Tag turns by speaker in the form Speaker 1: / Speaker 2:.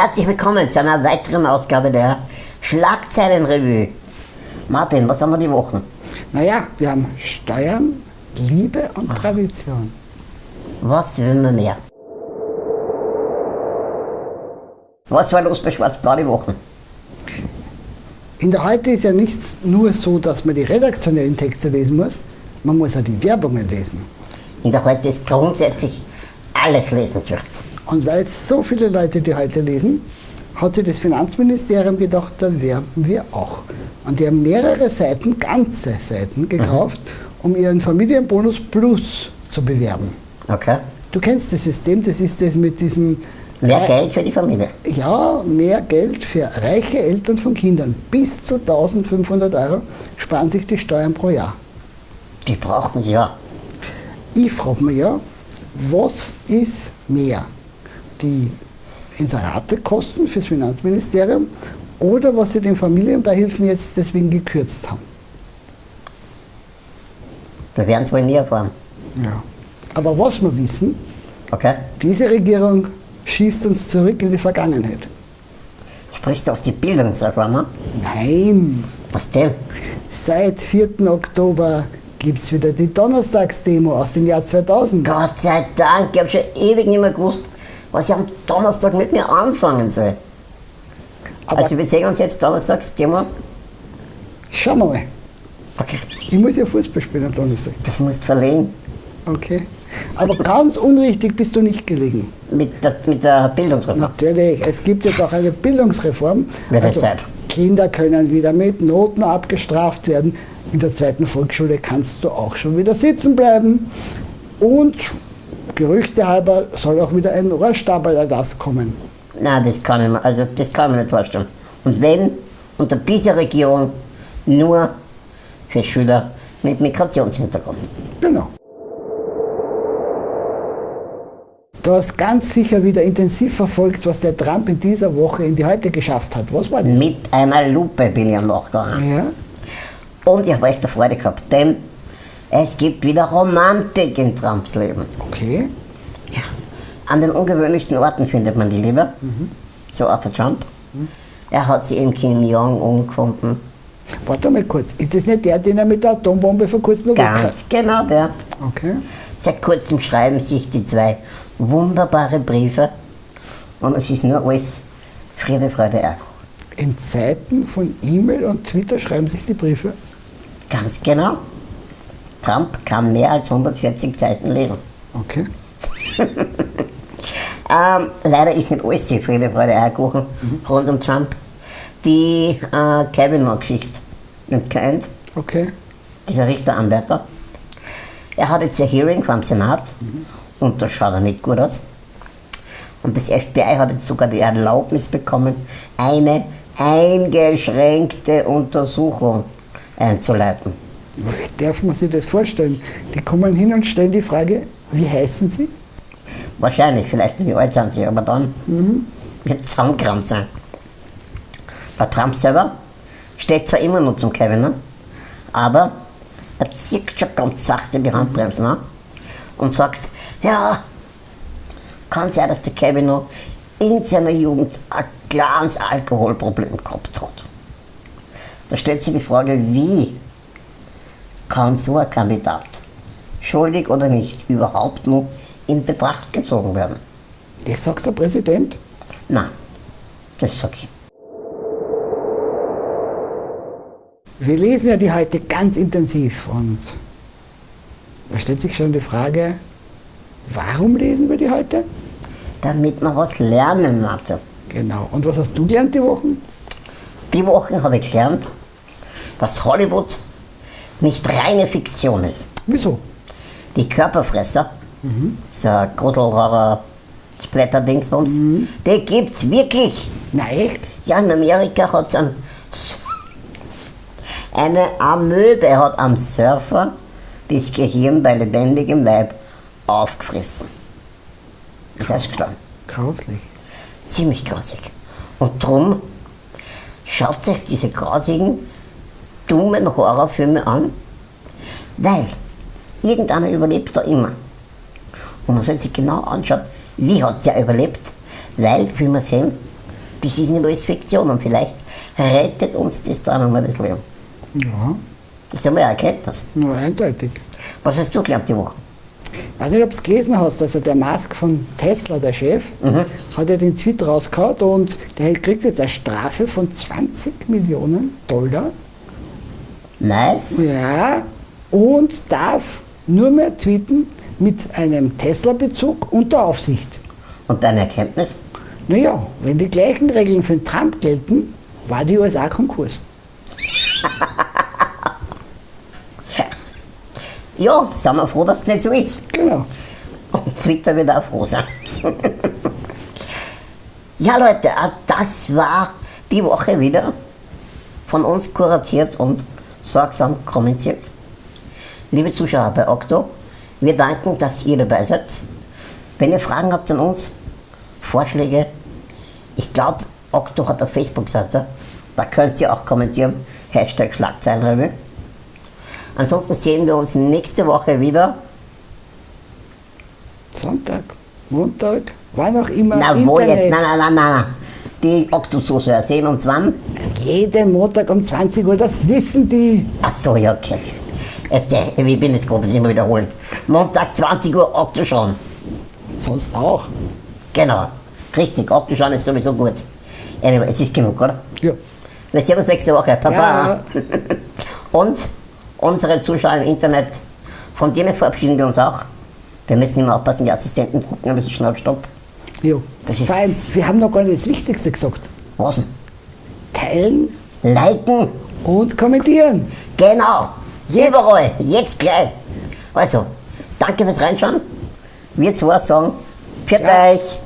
Speaker 1: Herzlich willkommen zu einer weiteren Ausgabe der Schlagzeilenrevue. Martin, was haben wir die Wochen?
Speaker 2: Naja, wir haben Steuern, Liebe und Tradition.
Speaker 1: Was will man mehr? Was war los bei Schwarz-Blau die Wochen?
Speaker 2: In der Heute ist ja nicht nur so, dass man die redaktionellen Texte lesen muss, man muss auch die Werbungen lesen.
Speaker 1: In der Heute ist grundsätzlich alles lesenswert.
Speaker 2: Und weil es so viele Leute die heute lesen, hat sich das Finanzministerium gedacht, da werben wir auch. Und die haben mehrere Seiten, ganze Seiten gekauft, um ihren Familienbonus Plus zu bewerben.
Speaker 1: Okay.
Speaker 2: Du kennst das System, das ist das mit diesem
Speaker 1: Mehr Geld für die Familie.
Speaker 2: Ja, mehr Geld für reiche Eltern von Kindern. Bis zu 1500 Euro sparen sich die Steuern pro Jahr.
Speaker 1: Die brauchen sie ja.
Speaker 2: Ich frage mich ja, was ist mehr? Die Inseratekosten fürs Finanzministerium oder was sie den Familienbeihilfen jetzt deswegen gekürzt haben?
Speaker 1: Wir werden es wohl nie erfahren.
Speaker 2: Ja. Aber was wir wissen,
Speaker 1: Okay?
Speaker 2: diese Regierung schießt uns zurück in die Vergangenheit.
Speaker 1: Sprichst du auf die Bildungsreform an?
Speaker 2: Nein,
Speaker 1: Was denn?
Speaker 2: seit 4. Oktober gibt es wieder die Donnerstagsdemo aus dem Jahr 2000.
Speaker 1: Gott sei Dank, ich habe schon ewig nicht mehr gewusst, was ich am Donnerstag mit mir anfangen soll.
Speaker 2: Aber
Speaker 1: also wir sehen uns jetzt donnerstags, Demo.
Speaker 2: schauen wir mal.
Speaker 1: Okay,
Speaker 2: Ich muss ja Fußball spielen am Donnerstag.
Speaker 1: das musst du verlegen.
Speaker 2: Okay. Aber ganz unrichtig bist du nicht gelegen.
Speaker 1: Mit der, mit der Bildungsreform.
Speaker 2: Natürlich, es gibt jetzt auch eine Bildungsreform.
Speaker 1: Wird jetzt Zeit.
Speaker 2: Kinder können wieder mit Noten abgestraft werden. In der zweiten Volksschule kannst du auch schon wieder sitzen bleiben. Und Gerüchte halber soll auch wieder ein Rohrstabelerlass kommen.
Speaker 1: Nein, das kann ich mir, also das kann ich mir nicht vorstellen. Und wenn unter dieser Regierung nur für Schüler mit Migrationshintergrund.
Speaker 2: Genau. Du hast ganz sicher wieder intensiv verfolgt, was der Trump in dieser Woche in die Heute geschafft hat. Was war das?
Speaker 1: Mit einer Lupe bin ich am Nachgegangen.
Speaker 2: Ja,
Speaker 1: Und ich habe echt eine Freude gehabt, denn es gibt wieder Romantik in Trumps Leben.
Speaker 2: okay.
Speaker 1: Ja. An den ungewöhnlichsten Orten findet man die Liebe. So Arthur Trump. Er hat sie in Kim Jong-un gefunden.
Speaker 2: Warte mal kurz. Ist das nicht der, den er mit der Atombombe vor kurzem noch?
Speaker 1: Ganz genau der.
Speaker 2: Okay.
Speaker 1: Seit kurzem schreiben sich die zwei wunderbare Briefe und es ist nur alles Friede, Freude, Eierkuchen.
Speaker 2: In Zeiten von E-Mail und Twitter schreiben sich die Briefe.
Speaker 1: Ganz genau. Trump kann mehr als 140 Seiten lesen.
Speaker 2: Okay.
Speaker 1: Ähm, leider ist nicht alles so Friede, Freude, Eierkuchen rund um Trump. Die äh, Kavanaugh-Geschichte kennt,
Speaker 2: Okay.
Speaker 1: dieser Richteranwärter. Er hat jetzt ein Hearing vom Senat und da schaut er nicht gut aus. Und das FBI hat jetzt sogar die Erlaubnis bekommen, eine eingeschränkte Untersuchung einzuleiten.
Speaker 2: Darf man sich das vorstellen? Die kommen hin und stellen die Frage, wie heißen sie?
Speaker 1: Wahrscheinlich, vielleicht wie alt sind sie, aber dann wird es zusammengerammt sein. Bei Trump selber steht zwar immer noch zum Kevin, ne? aber er zieht schon ganz sachte die Handbremsen an und sagt, ja, kann sein, dass der Kevin noch in seiner Jugend ein kleines Alkoholproblem gehabt hat. Da stellt sich die Frage, wie kann so ein Kandidat, schuldig oder nicht, überhaupt noch in Betracht gezogen werden?
Speaker 2: Das sagt der Präsident.
Speaker 1: Nein, das sag ich.
Speaker 2: Wir lesen ja die heute ganz intensiv und da stellt sich schon die Frage, warum lesen wir die heute?
Speaker 1: Damit man was lernen hatte.
Speaker 2: Genau. Und was hast du gelernt die Wochen?
Speaker 1: Die Woche habe ich gelernt, dass Hollywood nicht reine Fiktion ist.
Speaker 2: Wieso?
Speaker 1: Die Körperfresser, so ein Gruselhorror, Splatter-Dingsbums, die gibt's wirklich.
Speaker 2: Echt?
Speaker 1: Ja, in Amerika hat es ein, eine Amöbe hat am Surfer das Gehirn bei lebendigem Leib aufgefressen. Und der ist gestorben.
Speaker 2: Grauslich.
Speaker 1: Ziemlich grausig. Und drum schaut sich diese grausigen, dummen Horrorfilme an, weil irgendeiner überlebt da immer. Und man soll sich genau anschauen, wie hat der überlebt, weil, wie wir sehen, das ist nicht alles Fiktion und vielleicht rettet uns das da nochmal das Leben.
Speaker 2: Ja,
Speaker 1: Das ist einmal eine Erkenntnis.
Speaker 2: nur eindeutig.
Speaker 1: Was hast du gelernt die Woche?
Speaker 2: weiß nicht, ob du es gelesen hast, also der Musk von Tesla, der Chef, hat ja den Tweet rausgehauen und der kriegt jetzt eine Strafe von 20 Millionen Dollar.
Speaker 1: Nice.
Speaker 2: Ja, und darf nur mehr tweeten mit einem Tesla-Bezug unter Aufsicht.
Speaker 1: Und deine Erkenntnis?
Speaker 2: Naja, wenn die gleichen Regeln für den Trump gelten, war die USA Konkurs.
Speaker 1: Ja, sind wir froh, dass es nicht so ist.
Speaker 2: Genau.
Speaker 1: Und Twitter wird auch froh sein. ja, Leute, das war die Woche wieder von uns kuratiert und sorgsam kommentiert. Liebe Zuschauer bei Okto, wir danken, dass ihr dabei seid. Wenn ihr Fragen habt an uns, Vorschläge, ich glaube, Okto hat eine Facebook-Seite, da könnt ihr auch kommentieren. Hashtag Schlagzeilenrevue. Ansonsten sehen wir uns nächste Woche wieder.
Speaker 2: Sonntag, Montag, wann auch immer.
Speaker 1: Na wo jetzt? Nein, nein, nein, nein. Die Okto-Zuschauer sehen uns wann?
Speaker 2: Jeden Montag um 20 Uhr, das wissen die.
Speaker 1: Ach so, ja, okay. Jetzt, äh, ich bin jetzt gerade, das immer wiederholen. Montag 20 Uhr schon.
Speaker 2: Sonst auch.
Speaker 1: Genau. Richtig, schon ist sowieso gut. Anyway, es ist genug, oder?
Speaker 2: Ja.
Speaker 1: Wir sehen uns nächste Woche. Baba.
Speaker 2: Ja.
Speaker 1: Und unsere Zuschauer im Internet, von denen verabschieden wir uns auch. Wir müssen immer aufpassen, die Assistenten drücken ein bisschen schnell Das ist-
Speaker 2: Vor allem, wir haben noch gar nicht das Wichtigste gesagt.
Speaker 1: Was denn?
Speaker 2: Teilen
Speaker 1: Liken.
Speaker 2: und kommentieren.
Speaker 1: Genau.
Speaker 2: Jetzt.
Speaker 1: Überall. Jetzt gleich. Also, danke fürs Reinschauen. Wir zwei sagen, für
Speaker 2: Ja.
Speaker 1: euch.